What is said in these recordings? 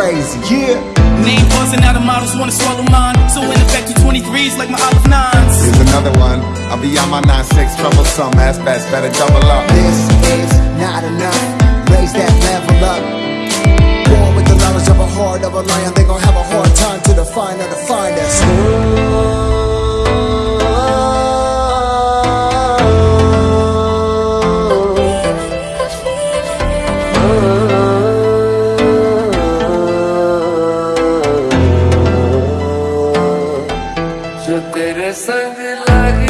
Crazy, yeah. Name buzzing out of models wanna swallow mine. So in effect, you 23s like my olive nines. Here's another one. I'll be on my 9-6, troublesome, ass fast, better double up. This is not enough. Raise that level जो तेरे संग लगी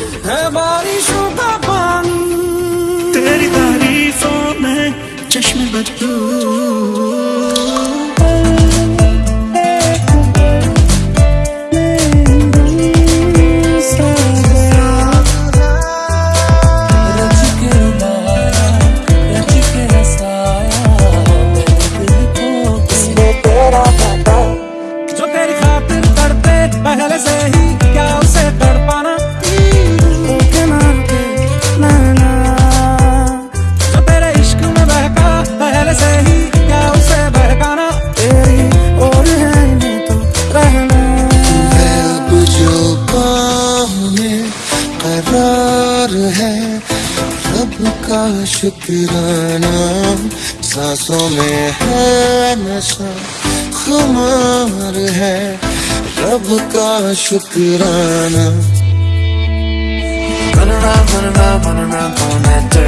है बारिशों का पानी। तेरी तारीफों में चश्मे बदलू। शुक्राना सांसों में है नशा खुमार है रब का शुक्राना around, run around, throwing that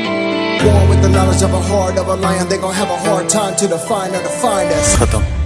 Born with the knowledge of a heart of a lion, they gon' have a hard time to define or define us.